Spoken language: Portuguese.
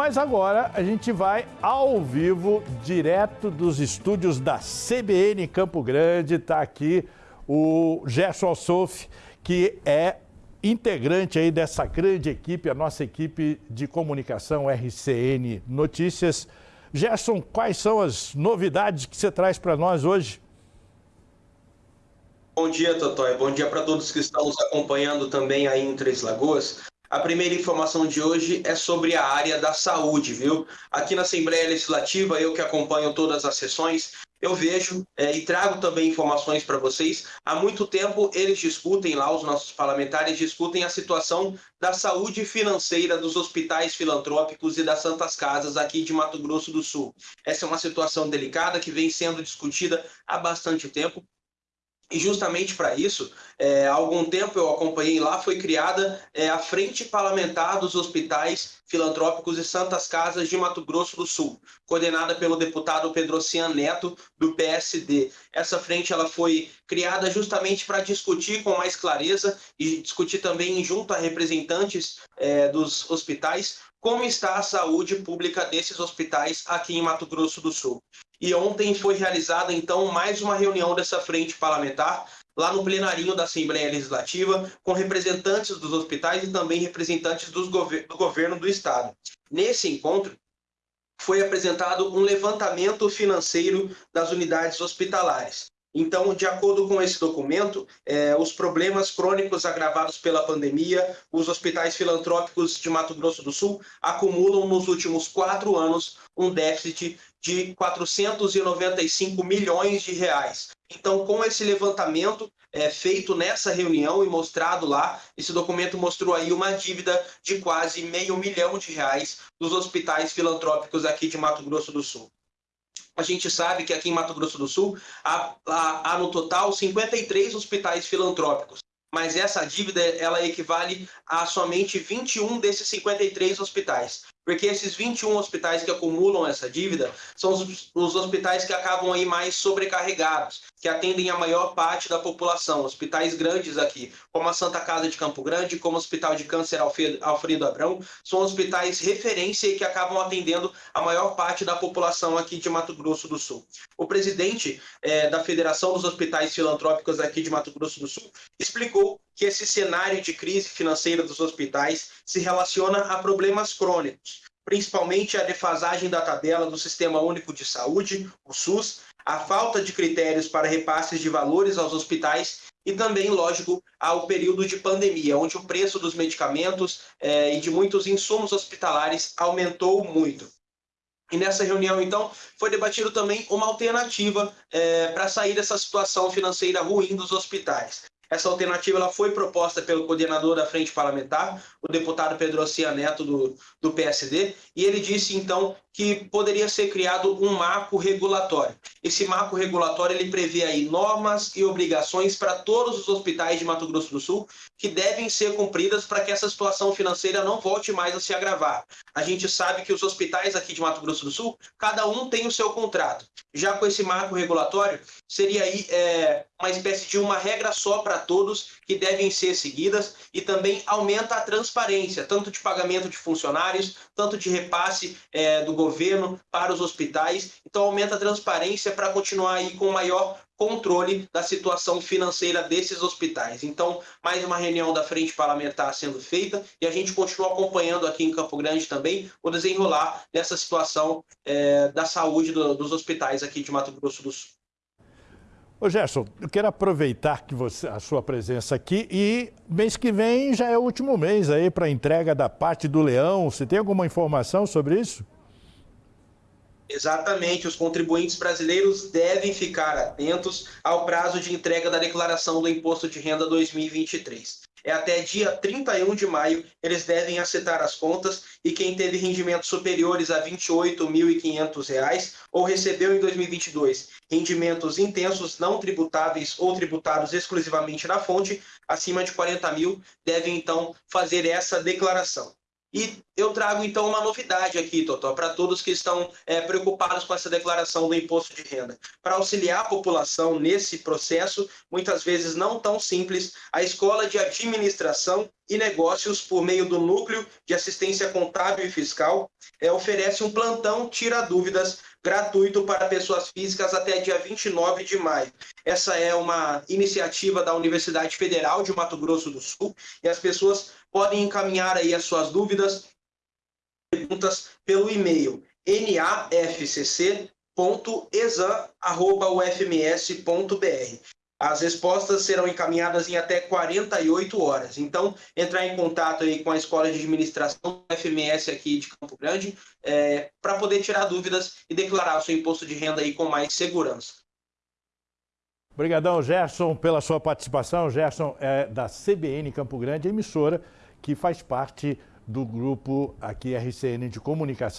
Mas agora a gente vai ao vivo, direto dos estúdios da CBN Campo Grande. Está aqui o Gerson Alsof, que é integrante aí dessa grande equipe, a nossa equipe de comunicação RCN Notícias. Gerson, quais são as novidades que você traz para nós hoje? Bom dia, Totói. Bom dia para todos que estão nos acompanhando também aí em Três Lagoas. A primeira informação de hoje é sobre a área da saúde, viu? Aqui na Assembleia Legislativa, eu que acompanho todas as sessões, eu vejo é, e trago também informações para vocês. Há muito tempo eles discutem lá, os nossos parlamentares discutem a situação da saúde financeira dos hospitais filantrópicos e das santas casas aqui de Mato Grosso do Sul. Essa é uma situação delicada que vem sendo discutida há bastante tempo. E justamente para isso, é, há algum tempo eu acompanhei lá, foi criada é, a Frente Parlamentar dos Hospitais Filantrópicos e Santas Casas de Mato Grosso do Sul, coordenada pelo deputado Pedro Cian Neto, do PSD. Essa frente ela foi criada justamente para discutir com mais clareza e discutir também junto a representantes é, dos hospitais como está a saúde pública desses hospitais aqui em Mato Grosso do Sul. E ontem foi realizada, então, mais uma reunião dessa frente parlamentar, lá no plenarinho da Assembleia Legislativa, com representantes dos hospitais e também representantes do governo do Estado. Nesse encontro, foi apresentado um levantamento financeiro das unidades hospitalares. Então, de acordo com esse documento, é, os problemas crônicos agravados pela pandemia, os hospitais filantrópicos de Mato Grosso do Sul acumulam nos últimos quatro anos um déficit de 495 milhões de reais. Então, com esse levantamento é, feito nessa reunião e mostrado lá, esse documento mostrou aí uma dívida de quase meio milhão de reais dos hospitais filantrópicos aqui de Mato Grosso do Sul. A gente sabe que aqui em Mato Grosso do Sul há, há, há no total 53 hospitais filantrópicos mas essa dívida ela equivale a somente 21 desses 53 hospitais porque esses 21 hospitais que acumulam essa dívida são os, os, hospitais que acabam aí mais sobrecarregados, que atendem a maior parte da população, hospitais grandes aqui, como a Santa Casa de Campo Grande, como o Hospital de Câncer Alfredo Abrão, são hospitais referência e que acabam atendendo a maior parte da população aqui de Mato Grosso do Sul. O presidente é, da Federação dos Hospitais Filantrópicos aqui de Mato Grosso do Sul explicou que esse cenário de crise financeira dos hospitais se relaciona a problemas crônicos, principalmente a defasagem da tabela do Sistema Único de Saúde, o SUS, a falta de critérios para repasses de valores aos hospitais e também, lógico, ao período de pandemia, onde o preço dos medicamentos eh, e de muitos insumos hospitalares aumentou muito. E nessa reunião, então, foi debatido também uma alternativa eh, para sair dessa situação financeira ruim dos hospitais. Essa alternativa ela foi proposta pelo coordenador da Frente Parlamentar, o deputado Pedro Cia Neto, do, do PSD, e ele disse, então, que poderia ser criado um marco regulatório. Esse marco regulatório ele prevê aí normas e obrigações para todos os hospitais de Mato Grosso do Sul que devem ser cumpridas para que essa situação financeira não volte mais a se agravar. A gente sabe que os hospitais aqui de Mato Grosso do Sul, cada um tem o seu contrato. Já com esse marco regulatório, seria aí é, uma espécie de uma regra só para todos que devem ser seguidas e também aumenta a transparência, tanto de pagamento de funcionários, tanto de repasse é, do governo para os hospitais. Então aumenta a transparência para continuar aí com maior controle da situação financeira desses hospitais. Então, mais uma reunião da frente parlamentar sendo feita e a gente continua acompanhando aqui em Campo Grande também o desenrolar dessa situação é, da saúde do, dos hospitais aqui de Mato Grosso do Sul. Ô Gerson, eu quero aproveitar que você, a sua presença aqui e mês que vem já é o último mês aí para entrega da parte do leão. Você tem alguma informação sobre isso? Exatamente, os contribuintes brasileiros devem ficar atentos ao prazo de entrega da declaração do Imposto de Renda 2023. É até dia 31 de maio, eles devem acertar as contas e quem teve rendimentos superiores a R$ 28.500 ou recebeu em 2022 rendimentos intensos não tributáveis ou tributados exclusivamente na fonte, acima de 40 mil, devem então fazer essa declaração. E eu trago então uma novidade aqui, Totó, para todos que estão é, preocupados com essa declaração do imposto de renda. Para auxiliar a população nesse processo, muitas vezes não tão simples, a Escola de Administração e Negócios, por meio do Núcleo de Assistência Contábil e Fiscal, é, oferece um plantão Tira Dúvidas gratuito para pessoas físicas até dia 29 de maio. Essa é uma iniciativa da Universidade Federal de Mato Grosso do Sul e as pessoas podem encaminhar aí as suas dúvidas, perguntas pelo e-mail nafcc.exam.ufms.br. As respostas serão encaminhadas em até 48 horas. Então, entrar em contato aí com a Escola de Administração do FMS aqui de Campo Grande é, para poder tirar dúvidas e declarar o seu imposto de renda aí com mais segurança. Obrigadão, Gerson, pela sua participação. Gerson é da CBN Campo Grande, emissora que faz parte do grupo aqui RCN de comunicação.